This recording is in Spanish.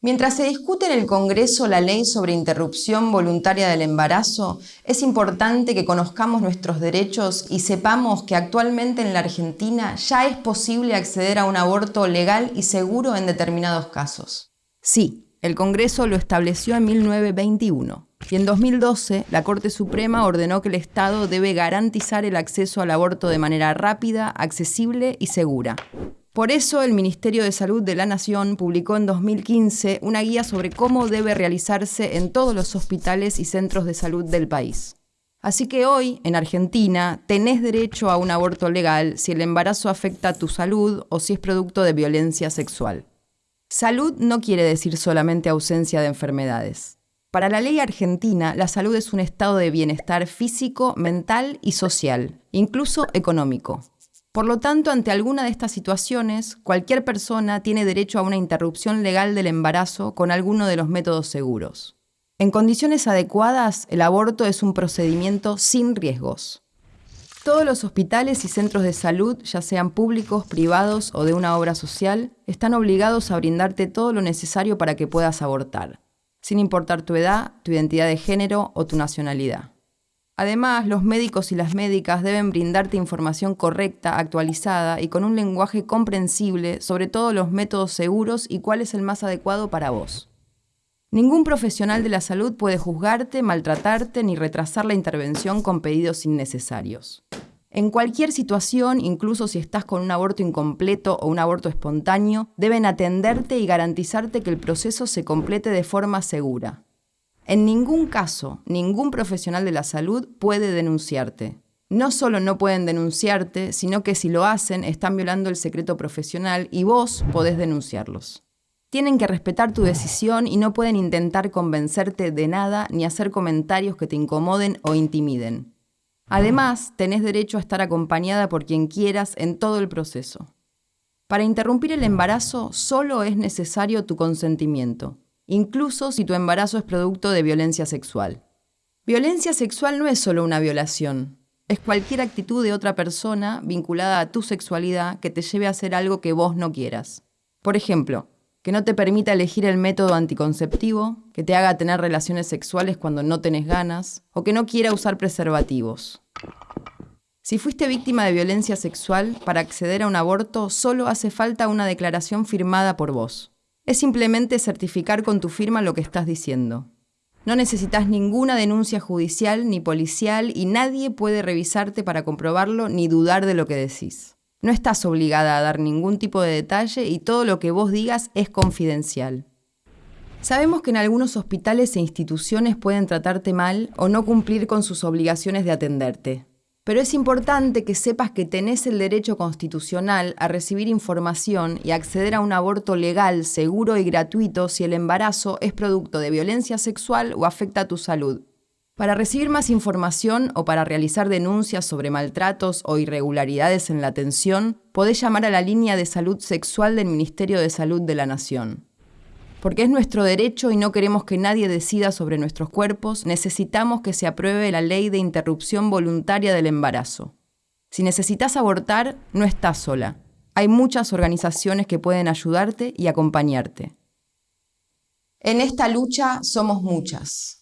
Mientras se discute en el Congreso la ley sobre interrupción voluntaria del embarazo, es importante que conozcamos nuestros derechos y sepamos que actualmente en la Argentina ya es posible acceder a un aborto legal y seguro en determinados casos. Sí, el Congreso lo estableció en 1921 y en 2012 la Corte Suprema ordenó que el Estado debe garantizar el acceso al aborto de manera rápida, accesible y segura. Por eso el Ministerio de Salud de la Nación publicó en 2015 una guía sobre cómo debe realizarse en todos los hospitales y centros de salud del país. Así que hoy, en Argentina, tenés derecho a un aborto legal si el embarazo afecta a tu salud o si es producto de violencia sexual. Salud no quiere decir solamente ausencia de enfermedades. Para la ley argentina, la salud es un estado de bienestar físico, mental y social, incluso económico. Por lo tanto, ante alguna de estas situaciones, cualquier persona tiene derecho a una interrupción legal del embarazo con alguno de los métodos seguros. En condiciones adecuadas, el aborto es un procedimiento sin riesgos. Todos los hospitales y centros de salud, ya sean públicos, privados o de una obra social, están obligados a brindarte todo lo necesario para que puedas abortar, sin importar tu edad, tu identidad de género o tu nacionalidad. Además, los médicos y las médicas deben brindarte información correcta, actualizada y con un lenguaje comprensible sobre todos los métodos seguros y cuál es el más adecuado para vos. Ningún profesional de la salud puede juzgarte, maltratarte ni retrasar la intervención con pedidos innecesarios. En cualquier situación, incluso si estás con un aborto incompleto o un aborto espontáneo, deben atenderte y garantizarte que el proceso se complete de forma segura. En ningún caso, ningún profesional de la salud puede denunciarte. No solo no pueden denunciarte, sino que si lo hacen están violando el secreto profesional y vos podés denunciarlos. Tienen que respetar tu decisión y no pueden intentar convencerte de nada ni hacer comentarios que te incomoden o intimiden. Además, tenés derecho a estar acompañada por quien quieras en todo el proceso. Para interrumpir el embarazo solo es necesario tu consentimiento incluso si tu embarazo es producto de violencia sexual. Violencia sexual no es solo una violación, es cualquier actitud de otra persona vinculada a tu sexualidad que te lleve a hacer algo que vos no quieras. Por ejemplo, que no te permita elegir el método anticonceptivo, que te haga tener relaciones sexuales cuando no tenés ganas, o que no quiera usar preservativos. Si fuiste víctima de violencia sexual, para acceder a un aborto solo hace falta una declaración firmada por vos. Es simplemente certificar con tu firma lo que estás diciendo. No necesitas ninguna denuncia judicial ni policial y nadie puede revisarte para comprobarlo ni dudar de lo que decís. No estás obligada a dar ningún tipo de detalle y todo lo que vos digas es confidencial. Sabemos que en algunos hospitales e instituciones pueden tratarte mal o no cumplir con sus obligaciones de atenderte pero es importante que sepas que tenés el derecho constitucional a recibir información y acceder a un aborto legal, seguro y gratuito si el embarazo es producto de violencia sexual o afecta a tu salud. Para recibir más información o para realizar denuncias sobre maltratos o irregularidades en la atención, podés llamar a la línea de salud sexual del Ministerio de Salud de la Nación. Porque es nuestro derecho y no queremos que nadie decida sobre nuestros cuerpos, necesitamos que se apruebe la ley de interrupción voluntaria del embarazo. Si necesitas abortar, no estás sola. Hay muchas organizaciones que pueden ayudarte y acompañarte. En esta lucha somos muchas.